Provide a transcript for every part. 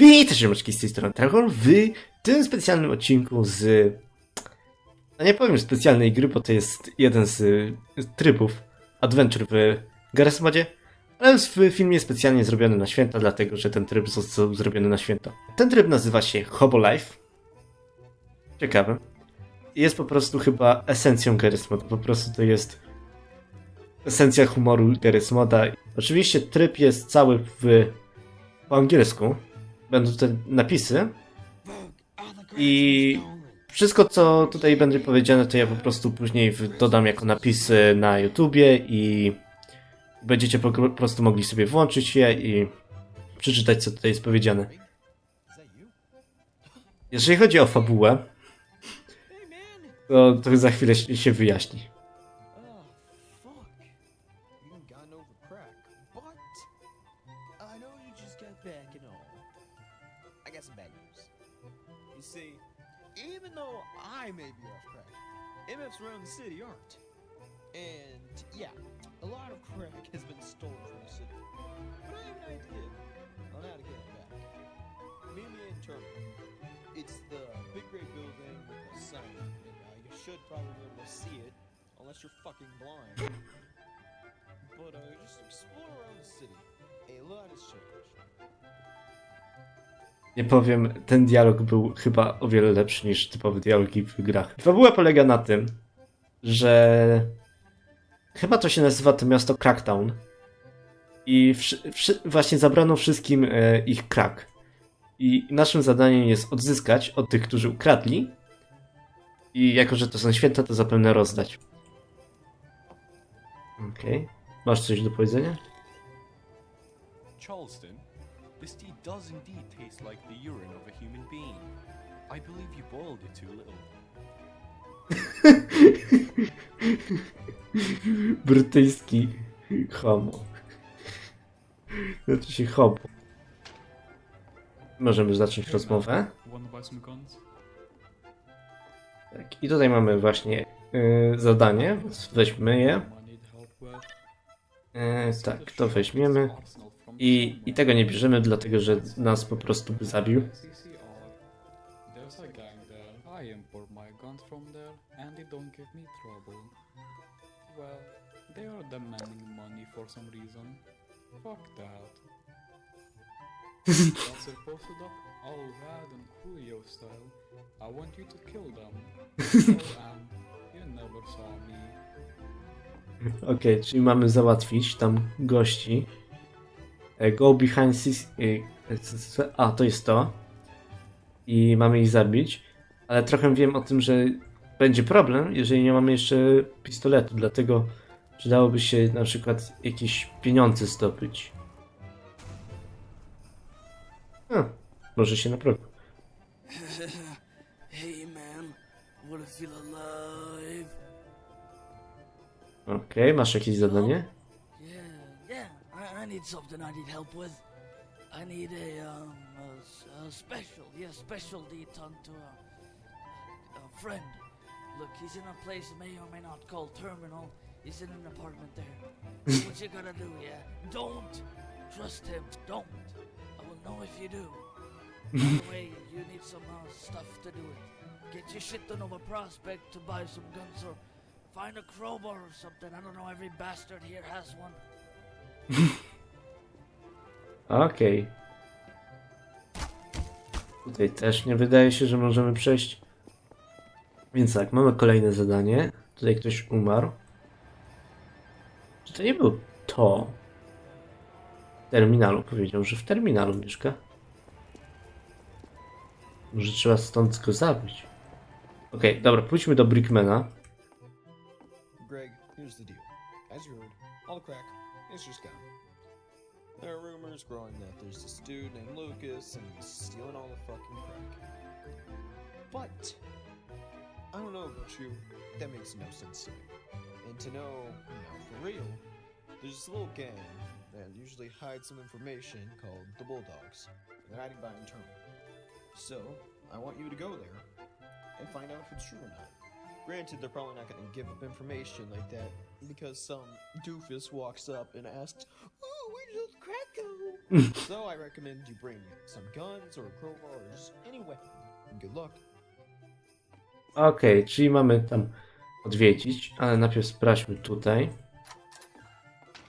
Witajcie, ziomeczki, z tej strony Dragon w tym specjalnym odcinku z... No nie powiem specjalnej gry, bo to jest jeden z trybów Adventure w Garry's Modzie, ale w filmie specjalnie zrobiony na święta, dlatego że ten tryb został zrobiony na święta. Ten tryb nazywa się Hobo Life. Ciekawe. Jest po prostu chyba esencją Garry's Moda, po prostu to jest esencja humoru Garry's Moda. Oczywiście tryb jest cały w po angielsku. Będą tutaj napisy. I wszystko, co tutaj będzie powiedziane, to ja po prostu później dodam jako napisy na YouTubie i będziecie po prostu mogli sobie włączyć je i przeczytać, co tutaj jest powiedziane. Jeżeli chodzi o fabułę, to, to za chwilę się wyjaśni. Probably be able to see it, unless you're fucking blind. But uh, just explore around the city. A lot has changed. Nie powiem, ten dialog był chyba o wiele lepszy niż typowe dialogi w grach. Fabuła polega na tym, że chyba to się nazywa to miasto Cracktown i właśnie zabrano wszystkim e, ich crack. I naszym zadaniem jest odzyskać od tych, którzy ukradli i jako, że to są święta, to zapewne rozdać. Okej. Masz coś do powiedzenia? Charleston, this tea does indeed taste like the urine of a human being. I believe you boiled it too little. Brytyjski homo. Znaczy się homo. Możemy zacząć rozmowę. Tak, I tutaj mamy właśnie y, zadanie, weźmy je. I need help with. Y, tak, to weźmiemy. I, I tego nie bierzemy, dlatego że nas po prostu by zabił. All rad and Coolio style. I want you to kill them. and you never saw me. Okej, czyli mamy załatwić tam gości. E, Go behind six... e, c- A, to jest to. I mamy ich zabić. Ale trochę wiem o tym, że będzie problem, jeżeli nie mamy jeszcze pistoletu, dlatego przydałoby się na przykład jakieś pieniądze zdobyć. A, może się naprawi. hey man, wanna feel alive? Okej, masz jakieś zadanie? Yeah, yeah. I, I need something I need help with. I need a um a, special, yeah, special deed to a, a friend. Look, he's in a place may or may not call terminal. He's in an apartment there. what you gotta do, yeah? Don't trust him. Don't. I will know if you do. By the way, you need some uh, stuff to do it. Get your shit done over Prospect to buy some guns or find a crowbar or something. I don't know. Every bastard here has one. Okej. Tutaj też nie wydaje się, że możemy przejść. Więc tak, mamy kolejne zadanie. Tutaj ktoś umarł. Czy to nie był to? W terminalu powiedział, że w terminalu mieszka. Może trzeba stąd go zabić. Okej, dobra, pójdźmy do Brickmana. Greg, here's the deal. As you heard, all the crack is just gone. There are rumors growing that there's this dude named Lucas and he's stealing all the fucking crack. But I don't know about you, that makes no sense to me. And to know, you know, for real, there's this little gang that usually hides some information called the Bulldogs. They're hiding behind terminal. So I want you to go there and find out if it's true or not. Granted, they're probably not going to give up information like that because some doofus walks up and asks, "Oh, where did those crack go?" so I recommend you bring some guns or a crowbar or just any weapon. And good luck. Okej, czyli mamy tam odwiedzić, ale najpierw sprawdźmy tutaj.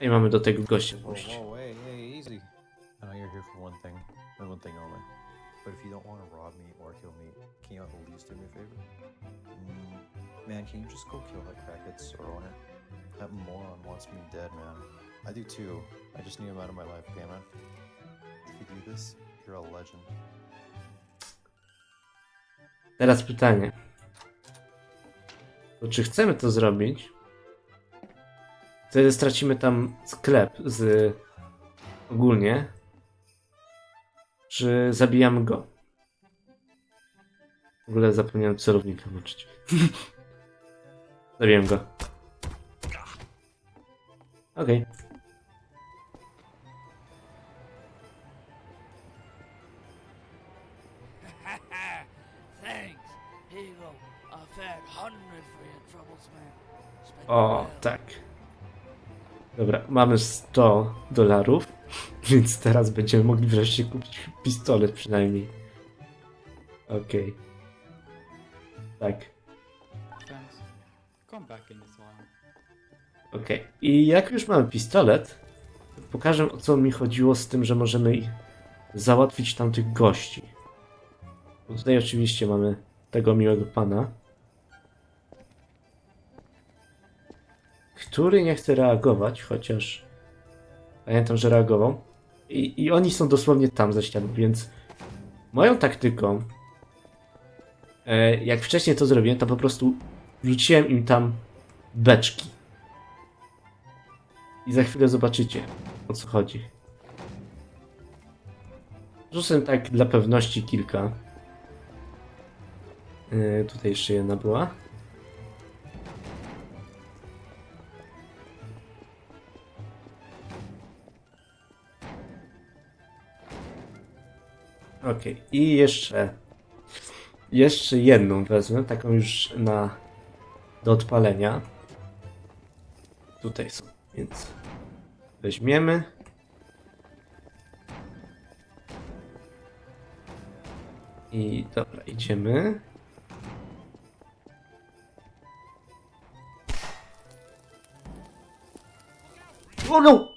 I mamy do tego gościa oh, pójść. hey, hey, easy. I know you're here for one thing, and one thing only. But if you don't want to rob me or kill me, can you at least do me a favor? Mm, man, can you just go kill that crackhead crackhead's owner? That moron wants me dead, man. I do too. I just need him out of my life, man? If you do this, you're a legend. Teraz pytanie. To czy chcemy to zrobić? Wtedy stracimy tam sklep z ogólnie. Czy zabijamy go? W ogóle zapomniałem celownika włączyć. Zabiłem go. Okej. It O, tak. Dobra, mamy 100 dolarów, więc teraz będziemy mogli wreszcie kupić pistolet przynajmniej. Okej. Tak, back anytime. okej. I jak już mamy pistolet, to pokażę o co mi chodziło z tym, że możemy załatwić tamtych gości. Bo tutaj oczywiście mamy tego miłego pana, który nie chce reagować, chociaż pamiętam, że reagował. I, I oni są dosłownie tam za ścianą, więc moją taktyką, e, jak wcześniej to zrobiłem, to po prostu wrzuciłem im tam beczki. I za chwilę zobaczycie, o co chodzi. Rzucę tak dla pewności kilka. E, tutaj jeszcze jedna była. Okej, i jeszcze. Jeszcze jedną wezmę, taką już na. do odpalenia. Tutaj są, więc. Weźmiemy. I dobra, idziemy. O no!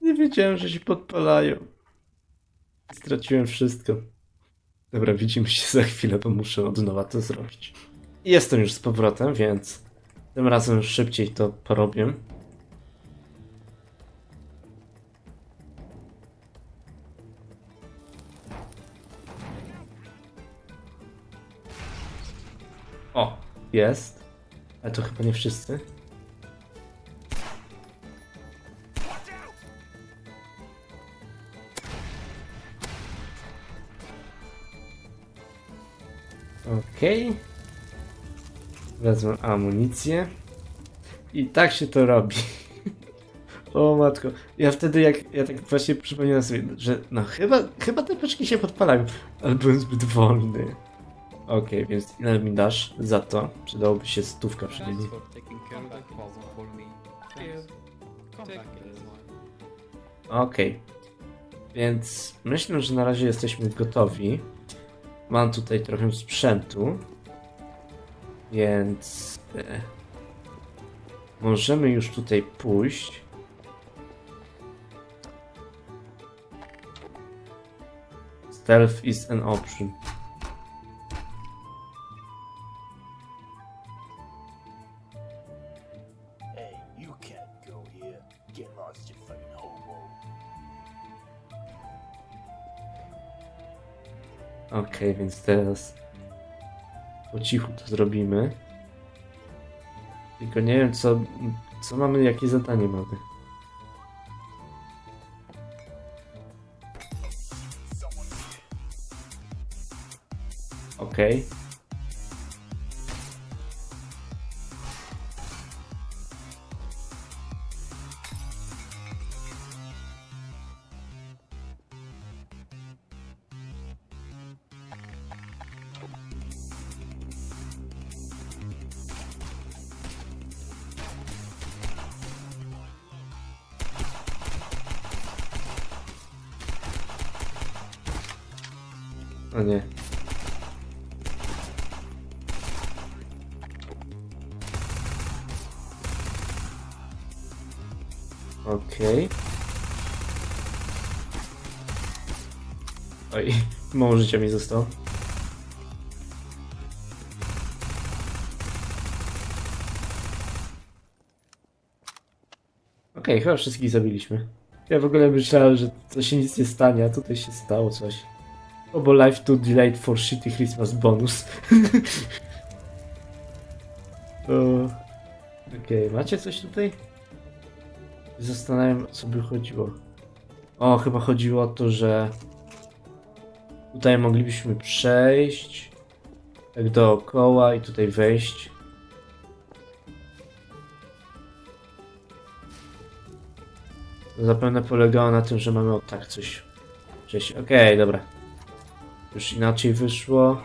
Nie wiedziałem, że się podpalają. Straciłem wszystko. Dobra, widzimy się za chwilę, bo muszę od nowa to zrobić. Jestem już z powrotem, więc tym razem szybciej to porobię. O, jest. Ale to chyba nie wszyscy. Okej. Wezmę amunicję. I tak się to robi. o matko. Ja wtedy jak, ja tak właśnie przypomniałem sobie, że no chyba, chyba te paczki się podpalają, ale byłem zbyt wolny. Okej, więc ile mi dasz za to? Przydałoby się stówka przynajmniej. Okej. Więc myślę, że na razie jesteśmy gotowi. Mam tutaj trochę sprzętu. Więc e, możemy już tutaj pójść. Stealth is an option. Okej, więc teraz po cichu to zrobimy. Tylko nie wiem, co, co mamy, jakie zadanie mamy. Okej. O Oj, mało życia mi zostało. Okej, chyba wszystkich zabiliśmy. Ja w ogóle myślałem, że to się nic nie stanie, a tutaj się stało coś. Obo life to delayed for shitty Christmas bonus. Okej, macie coś tutaj? Zastanawiam, co by chodziło. O, chyba chodziło o to, że tutaj moglibyśmy przejść tak dookoła i tutaj wejść. Zapewne polegało na tym, że mamy o tak coś przejść. Okej, dobra. Już inaczej wyszło.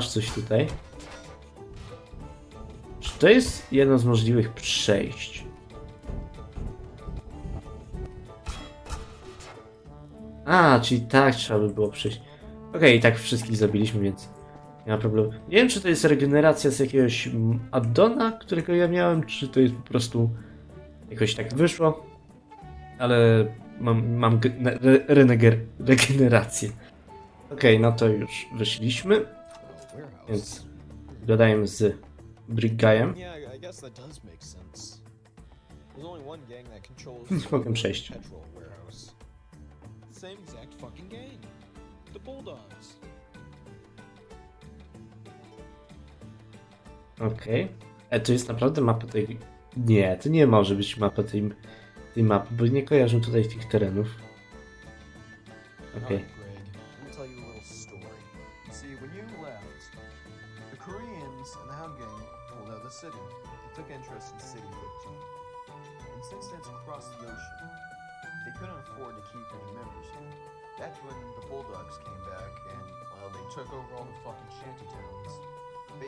Masz coś tutaj. Czy to jest jedno z możliwych przejść? A, czyli tak trzeba by było przejść. Okej, i tak wszystkich zabiliśmy, więc nie ma problemu. Nie wiem, czy to jest regeneracja z jakiegoś addona, którego ja miałem, czy to jest po prostu jakoś tak wyszło. Ale mam, mam re, regenerację. Okej, no to już wyszliśmy. Więc gadajmy z that controls Nie mogę przejść. Okej. E, to jest naprawdę mapa tej... Nie, to nie może być mapa tej, tej mapy, bo nie kojarzę tutaj tych terenów. Okej. Alright,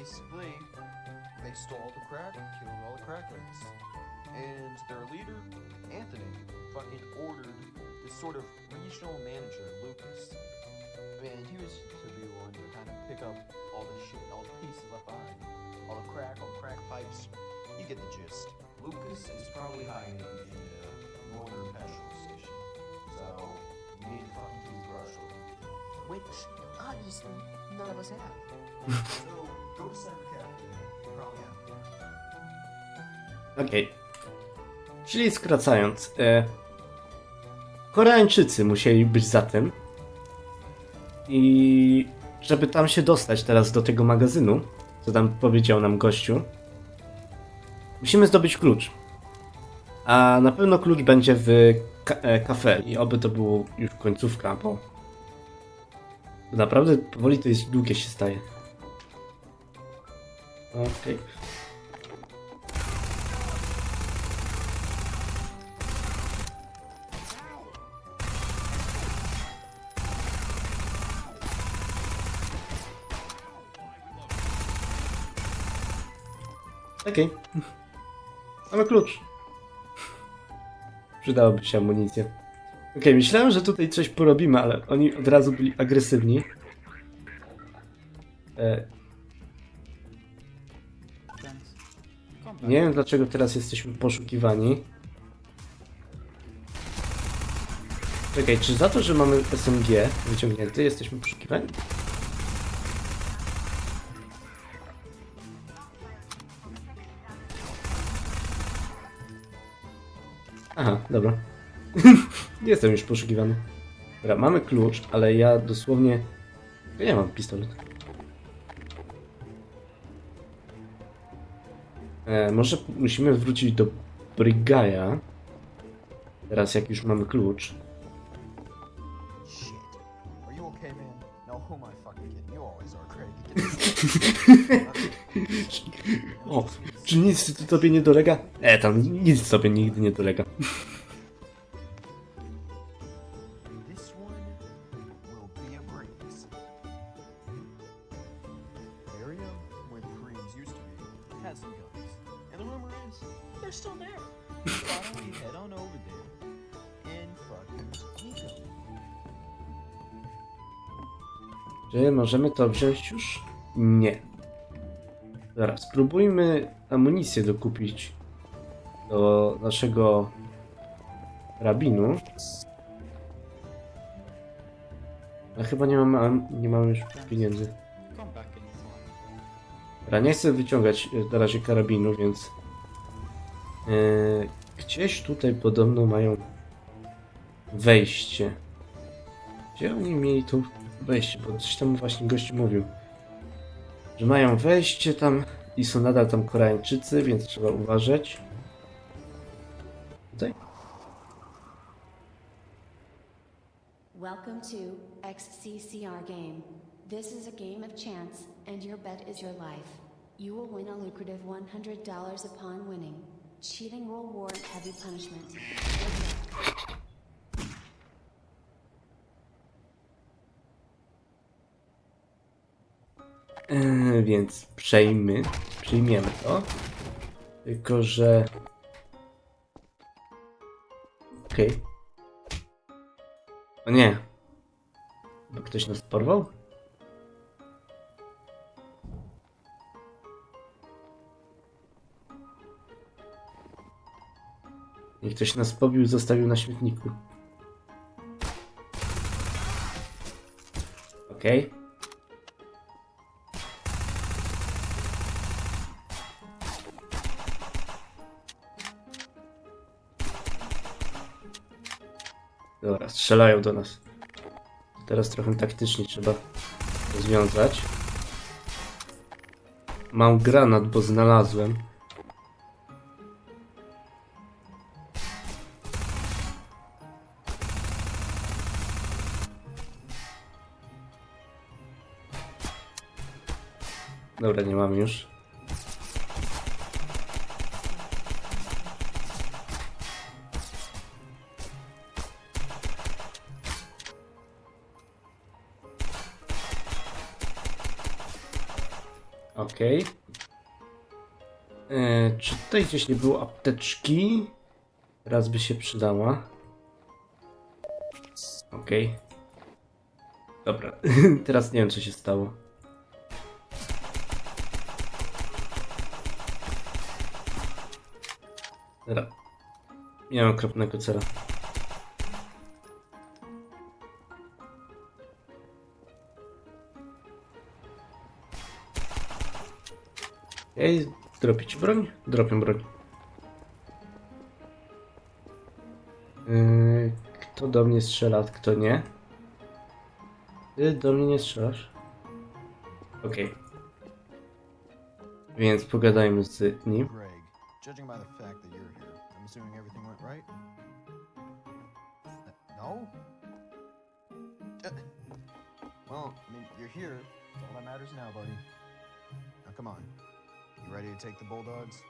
Basically, they stole all the crack, killed all the crackheads. And their leader, Anthony, fucking ordered this sort of regional manager, Lucas. And he was to be one to kind of pick up all the shit, all the pieces left behind. All the crack, all the crack pipes. You get the gist. Lucas is probably hiding in the uh, Northern Petrol Station. So, you need to fucking toothbrush which obviously none of us have. So, Okej. Czyli skracając, e, Koreańczycy musieli być za tym. I żeby tam się dostać teraz do tego magazynu, co tam powiedział nam gościu, musimy zdobyć klucz. A na pewno klucz będzie w ka e, i oby to było już końcówka, bo naprawdę powoli to jest długie się staje. Okej. Okej. Mamy klucz. Przydałoby się amunicja. Okej, myślałem, że tutaj coś porobimy, ale oni od razu byli agresywni. E, nie wiem dlaczego teraz jesteśmy poszukiwani. Czekaj, czy za to, że mamy SMG wyciągnięty, jesteśmy poszukiwani? Aha, dobra. Nie Jestem już poszukiwany. Dobra, mamy klucz, ale ja dosłownie... Ja mam pistolet. E, może musimy wrócić do Brigaja. Teraz jak już mamy klucz. O, czy nic tobie nie dolega? E, tam nic tobie nigdy nie dolega. Czy możemy to wziąć już? Nie. Zaraz, spróbujmy amunicję dokupić do naszego rabinu. A chyba nie mamy, am- nie mamy już pieniędzy. Dobra, nie chcę wyciągać e, na razie karabinu, więc e, gdzieś tutaj podobno mają wejście. Gdzie oni mieli tu wejście? Bo coś tam właśnie gość mówił, że mają wejście tam i są nadal tam Koreańczycy, więc trzeba uważać. Tutaj? Welcome to XCCR Game. This is a game of chance, and your bet is your life. You will win a lucrative $100 upon winning. Cheating will warrant heavy punishment. E, więc przejmy, przyjmiemy to. Tylko, że... Okej. O nie. Bo ktoś nas porwał? I ktoś nas pobił, zostawił na śmietniku. Okej. Dobra, strzelają do nas. Teraz trochę taktycznie trzeba rozwiązać. Mam granat, bo znalazłem. Dobra, nie mamy już. Okej. E, Czy tutaj gdzieś nie było apteczki? Raz by się przydała. Okej. Dobra, teraz nie wiem co się stało. Dobra. Mam okropnego cela. Ej, dropić broń? Dropię broń. Yy, kto do mnie strzela, kto nie? Ty do mnie nie strzelasz? Okej. Więc pogadajmy z nim. Judging by the fact that you're here, I'm assuming everything went right? No? Uh, Well, I mean, you're here. All that matters now, buddy. Now, come on. You ready to take the Bulldogs?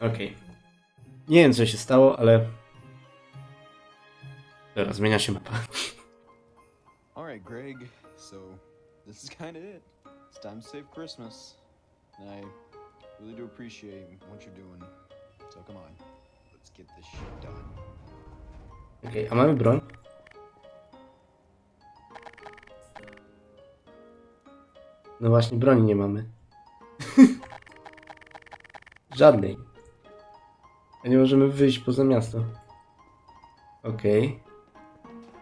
Okej. Nie wiem co się stało, ale... Dobra, zmienia się mapa. Alright, Greg. So, this is kind of it. It's time to save Christmas. And I really do appreciate what you're doing. So, come on. Let's get this shit done. Okej, a mamy broń? No właśnie, broni nie mamy. Żadnej. A nie możemy wyjść poza miasto. Okej.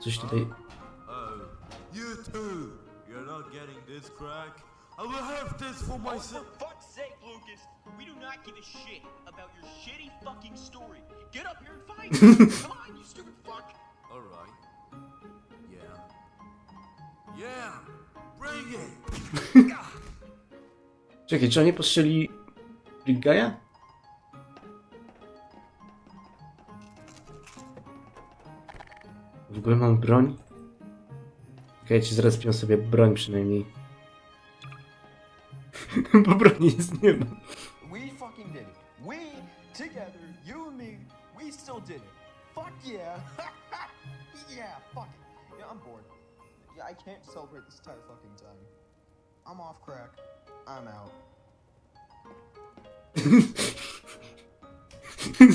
Coś tutaj... You too. You're not getting this crack. I will have this for myself. fuck's sake, Lucas! We do not give a shit about your shitty fucking story. Get up here and fight! Come on, you stupid fuck! All right. Yeah. Yeah. Bring it. Czekaj, czy oni postrzeli Guy'a? W ogóle mam broń? Czekajcie, zrespią sobie broń przynajmniej. Bo broni jest nie ma. We fucking did it. We, together, you and me, we still did it. Fuck yeah. yeah, fuck it. Yeah, I'm bored. Yeah, I can't celebrate this entire fucking time. I'm off crack. I'm out.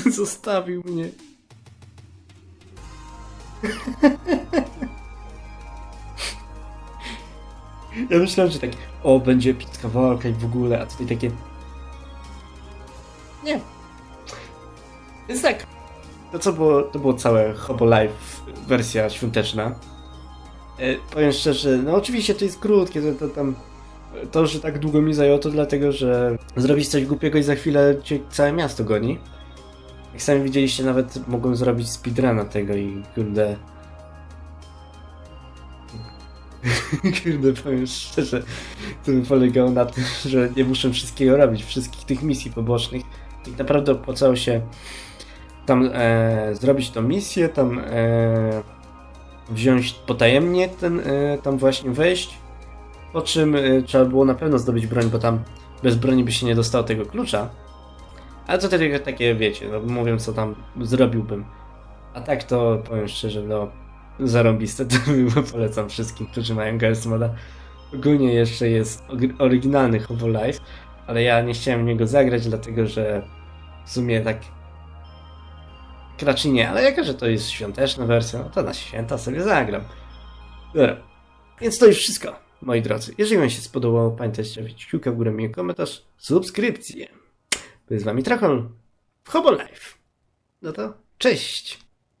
Zostawił mnie. Ja myślałem, że tak, o, będzie epicka walka i w ogóle, a tutaj takie... Nie. Więc tak. To co było, to było całe Hobo Live wersja świąteczna. E, powiem szczerze, no oczywiście to jest krótkie, to, to tam... To, że tak długo mi zajęło, to dlatego, że zrobić coś głupiego i za chwilę cię całe miasto goni. Jak sami widzieliście, nawet mogłem zrobić speedruna tego i kurde... kurde, powiem szczerze, to by polegało na tym, że nie muszę wszystkiego robić, wszystkich tych misji pobocznych. I naprawdę opłacało się tam e, zrobić tą misję, tam e, wziąć potajemnie ten, e, tam właśnie wejść, po czym e, trzeba było na pewno zdobyć broń, bo tam bez broni by się nie dostało tego klucza. Ale to takie, takie wiecie, no mówię co tam zrobiłbym. A tak to powiem szczerze, no zarąbiste to polecam wszystkim, którzy mają Girls Moda. Ogólnie jeszcze jest oryginalny Hobo Life, ale ja nie chciałem niego zagrać, dlatego że w sumie tak raczej nie, ale jako, że to jest świąteczna wersja, no to na święta sobie zagram. Dobra, więc to już wszystko, moi drodzy. Jeżeli wam się spodobało, pamiętajcie stawić kciuka w górę, miły komentarz, subskrypcję. Był z wami Trachon w Hobo Life. No to cześć!